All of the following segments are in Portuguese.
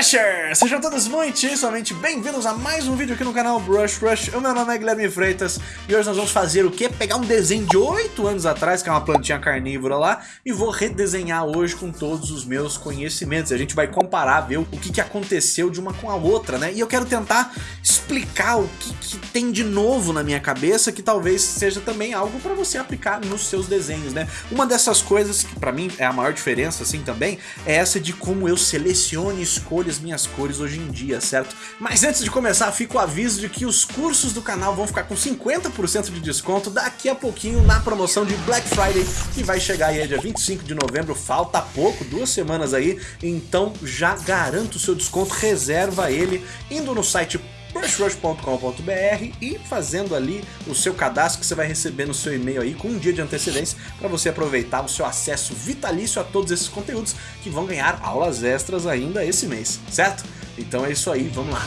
Brushers! Sejam todos muitíssimamente bem-vindos a mais um vídeo aqui no canal Brush Rush. O meu nome é Guilherme Freitas e hoje nós vamos fazer o quê? Pegar um desenho de 8 anos atrás, que é uma plantinha carnívora lá, e vou redesenhar hoje com todos os meus conhecimentos. A gente vai comparar, ver o que, que aconteceu de uma com a outra, né? E eu quero tentar explicar o que, que tem de novo na minha cabeça, que talvez seja também algo para você aplicar nos seus desenhos, né? Uma dessas coisas que para mim é a maior diferença, assim, também, é essa de como eu seleciono e escolho as minhas cores hoje em dia, certo? Mas antes de começar, fica o aviso de que os cursos do canal vão ficar com 50% de desconto daqui a pouquinho na promoção de Black Friday, que vai chegar aí dia 25 de novembro, falta pouco, duas semanas aí, então já garanto o seu desconto, reserva ele indo no site brushrush.com.br e fazendo ali o seu cadastro que você vai receber no seu e-mail aí com um dia de antecedência para você aproveitar o seu acesso vitalício a todos esses conteúdos que vão ganhar aulas extras ainda esse mês, certo? Então é isso aí, vamos lá.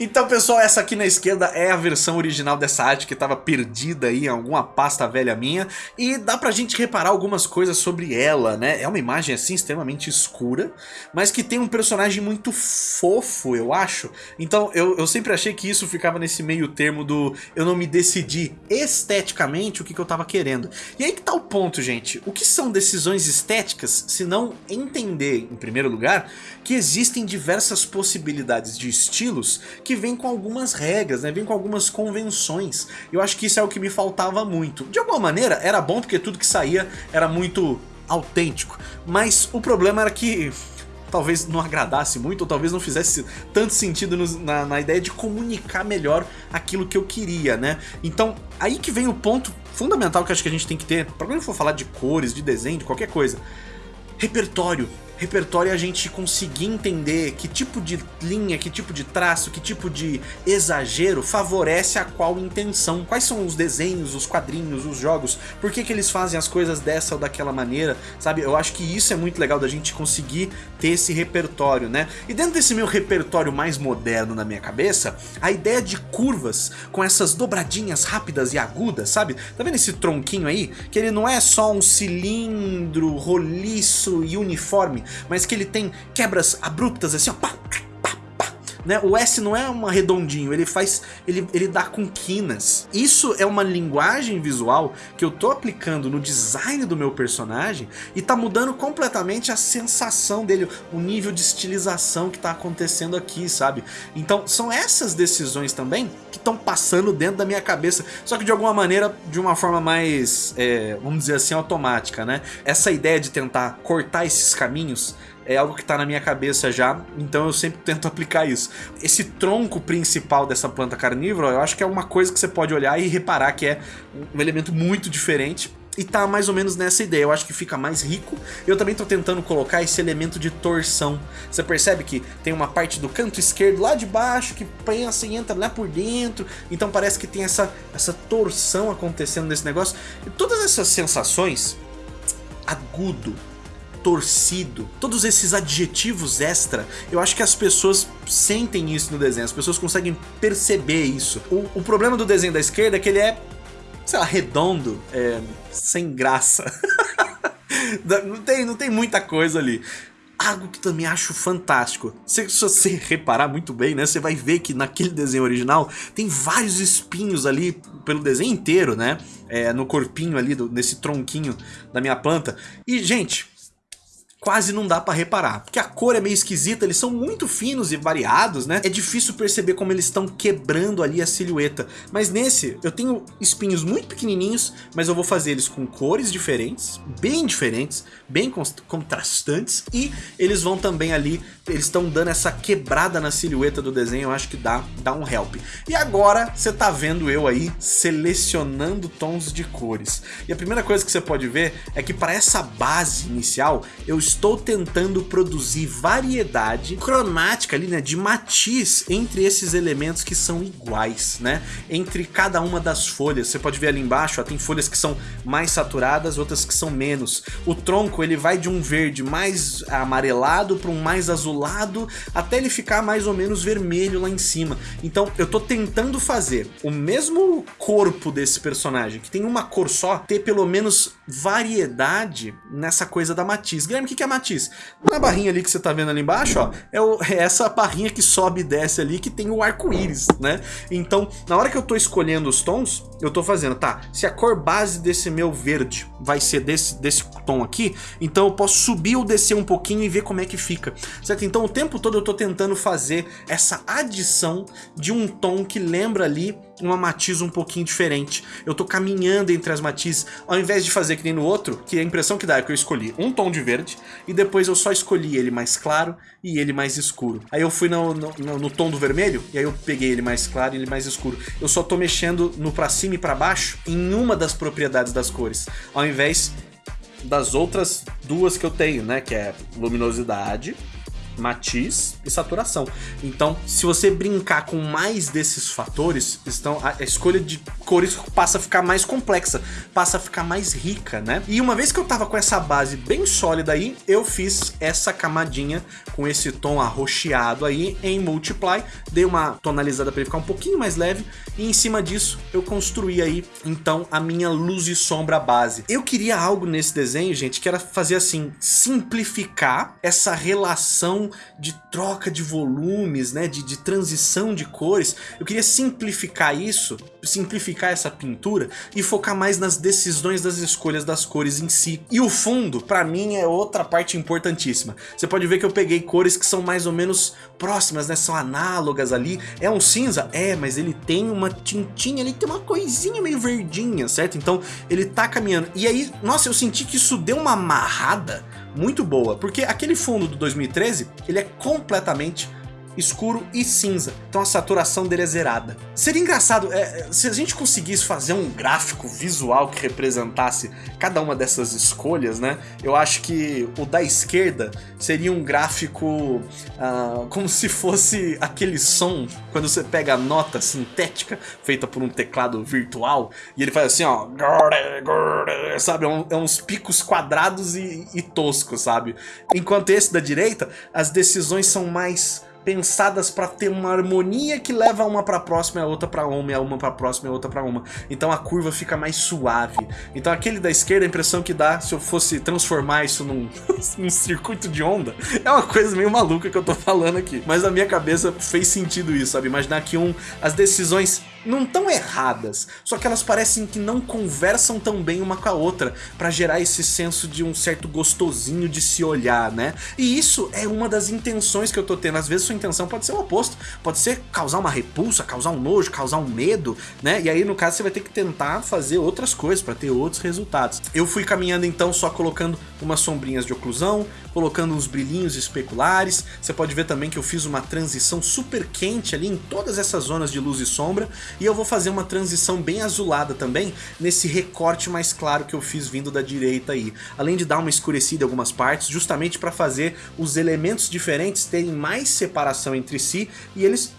Então pessoal, essa aqui na esquerda é a versão original dessa arte que estava perdida aí em alguma pasta velha minha e dá pra gente reparar algumas coisas sobre ela, né? É uma imagem assim extremamente escura, mas que tem um personagem muito fofo, eu acho. Então eu, eu sempre achei que isso ficava nesse meio termo do eu não me decidi esteticamente o que, que eu tava querendo. E aí que tá o ponto, gente. O que são decisões estéticas se não entender, em primeiro lugar, que existem diversas possibilidades de estilos que vem com algumas regras, né? Vem com algumas convenções. Eu acho que isso é o que me faltava muito. De alguma maneira, era bom porque tudo que saía era muito autêntico. Mas o problema era que talvez não agradasse muito, ou talvez não fizesse tanto sentido no, na, na, ideia de comunicar melhor aquilo que eu queria, né? Então, aí que vem o ponto fundamental que acho que a gente tem que ter, para quando for falar de cores, de desenho, de qualquer coisa. Repertório repertório a gente conseguir entender que tipo de linha, que tipo de traço, que tipo de exagero favorece a qual intenção. Quais são os desenhos, os quadrinhos, os jogos, por que, que eles fazem as coisas dessa ou daquela maneira, sabe? Eu acho que isso é muito legal da gente conseguir ter esse repertório, né? E dentro desse meu repertório mais moderno na minha cabeça, a ideia de curvas com essas dobradinhas rápidas e agudas, sabe? Tá vendo esse tronquinho aí? Que ele não é só um cilindro roliço e uniforme, mas que ele tem quebras abruptas assim, ó, pá, né? O S não é um redondinho, ele faz, ele, ele dá com quinas. Isso é uma linguagem visual que eu tô aplicando no design do meu personagem e tá mudando completamente a sensação dele, o nível de estilização que tá acontecendo aqui, sabe? Então são essas decisões também que estão passando dentro da minha cabeça, só que de alguma maneira, de uma forma mais, é, vamos dizer assim, automática, né? Essa ideia de tentar cortar esses caminhos é algo que está na minha cabeça já, então eu sempre tento aplicar isso. Esse tronco principal dessa planta carnívora, eu acho que é uma coisa que você pode olhar e reparar que é um elemento muito diferente e tá mais ou menos nessa ideia, eu acho que fica mais rico. Eu também tô tentando colocar esse elemento de torção. Você percebe que tem uma parte do canto esquerdo lá de baixo que pensa e entra lá por dentro. Então parece que tem essa, essa torção acontecendo nesse negócio. E todas essas sensações, agudo, torcido, todos esses adjetivos extra, eu acho que as pessoas sentem isso no desenho, as pessoas conseguem perceber isso. O, o problema do desenho da esquerda é que ele é, sei lá, redondo, é, sem graça. não, tem, não tem muita coisa ali. Algo que também acho fantástico. Se, se, você reparar muito bem, né? Você vai ver que naquele desenho original tem vários espinhos ali pelo desenho inteiro, né? É, no corpinho ali, do, nesse tronquinho da minha planta. E, gente, quase não dá pra reparar. Porque a cor é meio esquisita, eles são muito finos e variados, né? É difícil perceber como eles estão quebrando ali a silhueta. Mas nesse, eu tenho espinhos muito pequenininhos, mas eu vou fazer eles com cores diferentes, bem diferentes, bem contrastantes. E eles vão também ali, eles estão dando essa quebrada na silhueta do desenho, eu acho que dá, dá um help. E agora, você tá vendo eu aí selecionando tons de cores. E a primeira coisa que você pode ver é que para essa base inicial, eu estou tentando produzir variedade cromática ali, né, de matiz entre esses elementos que são iguais, né, entre cada uma das folhas. Você pode ver ali embaixo, ó, tem folhas que são mais saturadas, outras que são menos. O tronco, ele vai de um verde mais amarelado para um mais azulado, até ele ficar mais ou menos vermelho lá em cima. Então, eu tô tentando fazer o mesmo corpo desse personagem, que tem uma cor só, ter pelo menos variedade nessa coisa da matiz. Guilherme, o que é matiz? Na barrinha ali que você tá vendo ali embaixo, ó, é, o, é essa barrinha que sobe e desce ali que tem o arco-íris, né? Então, na hora que eu tô escolhendo os tons, eu tô fazendo, tá, se a cor base desse meu verde vai ser desse, desse tom aqui, então eu posso subir ou descer um pouquinho e ver como é que fica, certo? Então o tempo todo eu tô tentando fazer essa adição de um tom que lembra ali uma matiz um pouquinho diferente. Eu tô caminhando entre as matizes, ao invés de fazer que nem no outro, que a impressão que dá é que eu escolhi um tom de verde, e depois eu só escolhi ele mais claro e ele mais escuro. Aí eu fui no, no, no tom do vermelho, e aí eu peguei ele mais claro e ele mais escuro. Eu só tô mexendo no pra cima e pra baixo em uma das propriedades das cores, ao invés das outras duas que eu tenho, né, que é luminosidade matiz e saturação. Então, se você brincar com mais desses fatores, então a escolha de cores passa a ficar mais complexa, passa a ficar mais rica, né? E uma vez que eu tava com essa base bem sólida aí, eu fiz essa camadinha com esse tom arroxeado aí em Multiply, dei uma tonalizada para ele ficar um pouquinho mais leve e em cima disso eu construí aí então a minha luz e sombra base. Eu queria algo nesse desenho, gente, que era fazer assim, simplificar essa relação de troca de volumes, né, de, de transição de cores. Eu queria simplificar isso, simplificar essa pintura e focar mais nas decisões das escolhas das cores em si. E o fundo, para mim, é outra parte importantíssima. Você pode ver que eu peguei cores que são mais ou menos próximas, né, são análogas ali. É um cinza? É, mas ele tem uma tintinha ali, tem uma coisinha meio verdinha, certo? Então ele tá caminhando. E aí, nossa, eu senti que isso deu uma amarrada muito boa, porque aquele fundo do 2013, ele é completamente escuro e cinza. Então a saturação dele é zerada. Seria engraçado é, se a gente conseguisse fazer um gráfico visual que representasse cada uma dessas escolhas, né? Eu acho que o da esquerda seria um gráfico uh, como se fosse aquele som quando você pega a nota sintética feita por um teclado virtual e ele faz assim, ó, sabe? É, um, é uns picos quadrados e, e toscos, sabe? Enquanto esse da direita, as decisões são mais pensadas para ter uma harmonia que leva uma para próxima e a outra para uma, e a uma para próxima e a outra para uma. Então a curva fica mais suave. Então aquele da esquerda, a impressão que dá se eu fosse transformar isso num, num circuito de onda, é uma coisa meio maluca que eu tô falando aqui. Mas na minha cabeça fez sentido isso, sabe? Imaginar que um, as decisões não tão erradas, só que elas parecem que não conversam tão bem uma com a outra, para gerar esse senso de um certo gostosinho de se olhar, né? E isso é uma das intenções que eu tô tendo. Às vezes sua intenção pode ser o oposto, pode ser causar uma repulsa, causar um nojo, causar um medo, né? E aí no caso você vai ter que tentar fazer outras coisas para ter outros resultados. Eu fui caminhando então só colocando umas sombrinhas de oclusão, colocando uns brilhinhos especulares. Você pode ver também que eu fiz uma transição super quente ali em todas essas zonas de luz e sombra e eu vou fazer uma transição bem azulada também, nesse recorte mais claro que eu fiz vindo da direita aí. Além de dar uma escurecida em algumas partes, justamente para fazer os elementos diferentes terem mais separação entre si e eles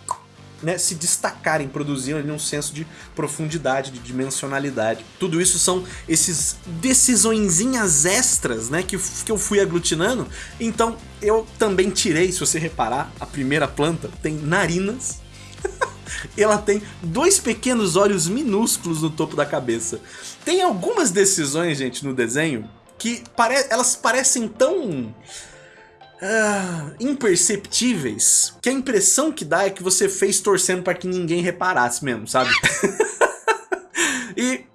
né, se destacarem, produzindo ali um senso de profundidade, de dimensionalidade. Tudo isso são esses decisõezinhas extras né, que, que eu fui aglutinando. Então eu também tirei, se você reparar, a primeira planta tem narinas ela tem dois pequenos olhos minúsculos no topo da cabeça. Tem algumas decisões, gente, no desenho que pare elas parecem tão... Uh, imperceptíveis que a impressão que dá é que você fez torcendo para que ninguém reparasse mesmo, sabe?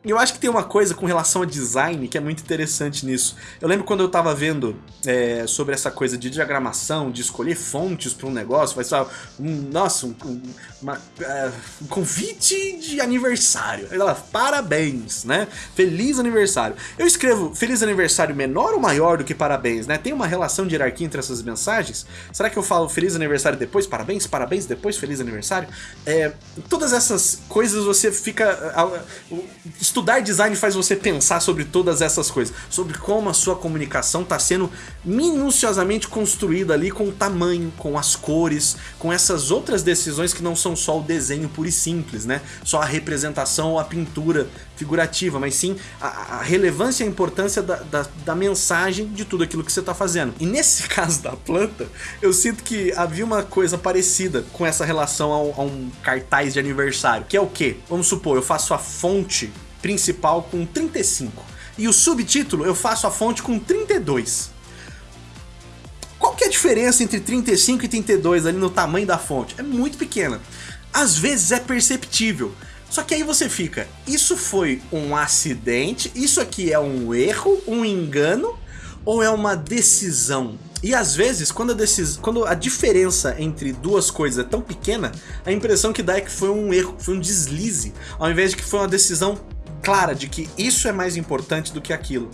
Eu acho que tem uma coisa com relação a design que é muito interessante nisso. Eu lembro quando eu tava vendo é, sobre essa coisa de diagramação, de escolher fontes para um negócio, vai ser um, nossa, um, uma, uh, um convite de aniversário. Ela, parabéns, né? Feliz aniversário. Eu escrevo feliz aniversário menor ou maior do que parabéns, né? Tem uma relação de hierarquia entre essas mensagens? Será que eu falo feliz aniversário depois, parabéns, parabéns depois, feliz aniversário? É, todas essas coisas você fica... Uh, estudar design faz você pensar sobre todas essas coisas, sobre como a sua comunicação está sendo minuciosamente construída ali com o tamanho, com as cores, com essas outras decisões que não são só o desenho puro e simples, né? Só a representação ou a pintura figurativa, mas sim a, a relevância e a importância da, da, da, mensagem de tudo aquilo que você está fazendo. E nesse caso da planta, eu sinto que havia uma coisa parecida com essa relação a um cartaz de aniversário, que é o quê? Vamos supor, eu faço a fonte principal com 35. e o subtítulo eu faço a fonte com 32. Qual que é a diferença entre 35 e 32 ali no tamanho da fonte? É muito pequena. Às vezes é perceptível, só que aí você fica, isso foi um acidente, isso aqui é um erro, um engano, ou é uma decisão? E às vezes, quando a, decis... quando a diferença entre duas coisas é tão pequena, a impressão que dá é que foi um erro, foi um deslize, ao invés de que foi uma decisão clara de que isso é mais importante do que aquilo.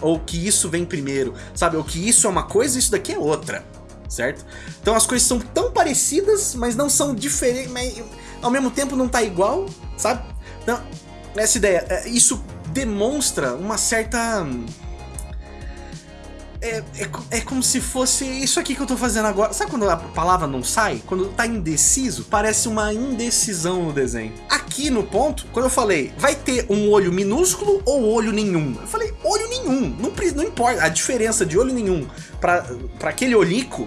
Ou que isso vem primeiro, sabe? Ou que isso é uma coisa e isso daqui é outra, certo? Então as coisas são tão parecidas, mas não são diferentes, mas ao mesmo tempo não tá igual, sabe? Então, essa ideia, é, isso demonstra uma certa é, é, é, como se fosse isso aqui que eu tô fazendo agora. Sabe quando a palavra não sai? Quando tá indeciso, parece uma indecisão no desenho. Aqui no ponto, quando eu falei, vai ter um olho minúsculo ou olho nenhum? Eu falei, olho nenhum. Não, não importa. A diferença de olho nenhum para aquele olhico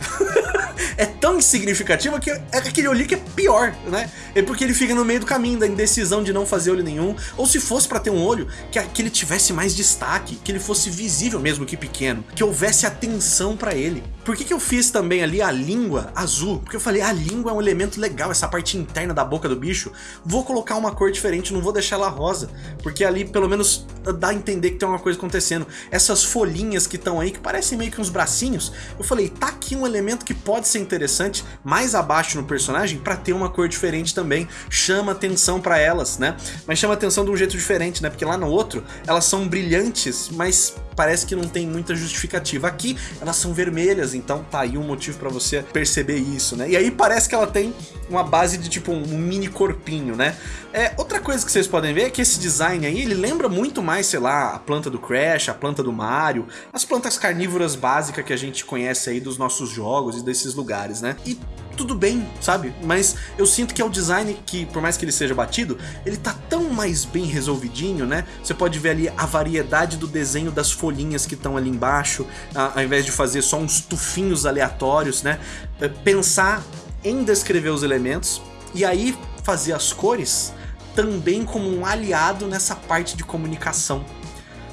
é tão insignificativa que é aquele olho que é pior, né? É porque ele fica no meio do caminho da indecisão de não fazer olho nenhum, ou se fosse para ter um olho, que, que ele tivesse mais destaque, que ele fosse visível mesmo que pequeno, que houvesse atenção para ele. Por que, que eu fiz também ali a língua azul? Porque eu falei, a língua é um elemento legal, essa parte interna da boca do bicho. Vou colocar uma cor diferente, não vou deixar ela rosa, porque ali pelo menos dá a entender que tem uma coisa acontecendo. Essas folhinhas que estão aí, que parecem meio que uns bracinhos, eu falei, tá aqui um elemento que pode ser interessante mais abaixo no personagem para ter uma cor diferente também. Chama atenção para elas, né? Mas chama atenção de um jeito diferente, né? Porque lá no outro, elas são brilhantes, mas parece que não tem muita justificativa. Aqui, elas são vermelhas, então tá aí um motivo para você perceber isso, né? E aí parece que ela tem uma base de tipo um mini corpinho, né? É, outra coisa que vocês podem ver é que esse design aí, ele lembra muito mais, sei lá, a planta do Crash, a planta do Mario, as plantas carnívoras básicas que a gente conhece aí dos nossos jogos e desses lugares, né? E tudo bem, sabe? Mas eu sinto que é o design que, por mais que ele seja batido, ele tá tão mais bem resolvidinho, né? Você pode ver ali a variedade do desenho das folhinhas que estão ali embaixo, ao invés de fazer só uns tufinhos aleatórios, né? É, pensar em descrever os elementos e aí fazer as cores também como um aliado nessa parte de comunicação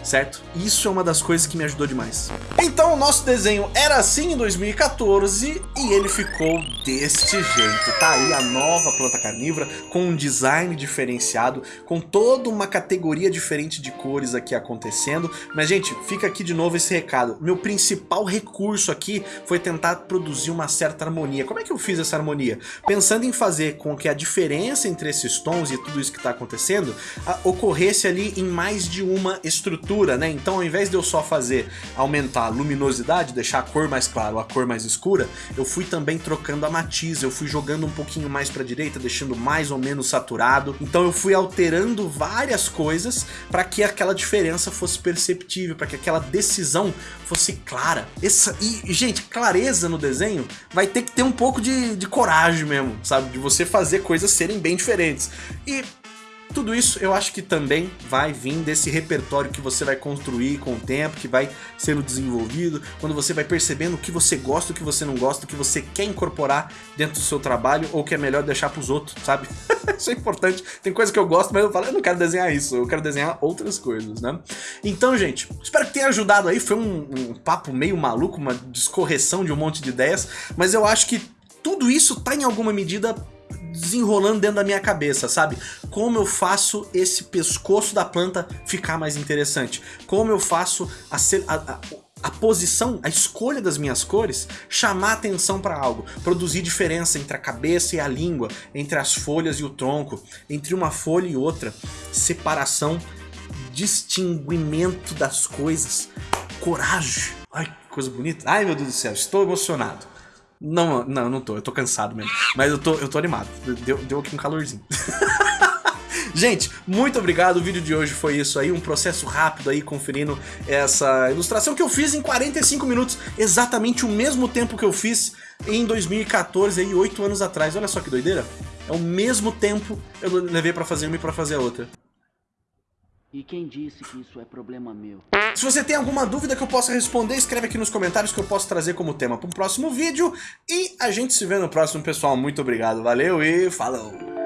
certo? Isso é uma das coisas que me ajudou demais. Então o nosso desenho era assim em 2014 e ele ficou deste jeito. Tá aí a nova planta carnívora com um design diferenciado, com toda uma categoria diferente de cores aqui acontecendo. Mas gente, fica aqui de novo esse recado. Meu principal recurso aqui foi tentar produzir uma certa harmonia. Como é que eu fiz essa harmonia? Pensando em fazer com que a diferença entre esses tons e tudo isso que está acontecendo ocorresse ali em mais de uma estrutura escura, né? Então ao invés de eu só fazer aumentar a luminosidade, deixar a cor mais clara ou a cor mais escura, eu fui também trocando a matiz, eu fui jogando um pouquinho mais para direita, deixando mais ou menos saturado. Então eu fui alterando várias coisas para que aquela diferença fosse perceptível, para que aquela decisão fosse clara. Essa, e, gente, clareza no desenho vai ter que ter um pouco de, de coragem mesmo, sabe? De você fazer coisas serem bem diferentes. E tudo isso eu acho que também vai vir desse repertório que você vai construir com o tempo, que vai sendo desenvolvido, quando você vai percebendo o que você gosta, o que você não gosta, o que você quer incorporar dentro do seu trabalho ou que é melhor deixar para os outros, sabe? isso é importante. Tem coisa que eu gosto, mas eu falo, eu não quero desenhar isso, eu quero desenhar outras coisas, né? Então, gente, espero que tenha ajudado aí. Foi um, um papo meio maluco, uma descorreção de um monte de ideias, mas eu acho que tudo isso tá em alguma medida desenrolando dentro da minha cabeça, sabe? Como eu faço esse pescoço da planta ficar mais interessante? Como eu faço a, a, a, posição, a escolha das minhas cores chamar atenção para algo, produzir diferença entre a cabeça e a língua, entre as folhas e o tronco, entre uma folha e outra, separação, distinguimento das coisas, coragem. Ai, que coisa bonita. Ai, meu Deus do céu, estou emocionado. Não, não, não tô. Eu tô cansado mesmo. Mas eu tô, eu tô animado. Deu, deu aqui um calorzinho. Gente, muito obrigado, o vídeo de hoje foi isso aí, um processo rápido aí, conferindo essa ilustração que eu fiz em 45 minutos, exatamente o mesmo tempo que eu fiz em 2014, aí, 8 anos atrás, olha só que doideira, é o mesmo tempo eu levei pra fazer uma e pra fazer a outra. E quem disse que isso é problema meu? Se você tem alguma dúvida que eu possa responder, escreve aqui nos comentários que eu posso trazer como tema para um próximo vídeo. E a gente se vê no próximo, pessoal. Muito obrigado, valeu e falou!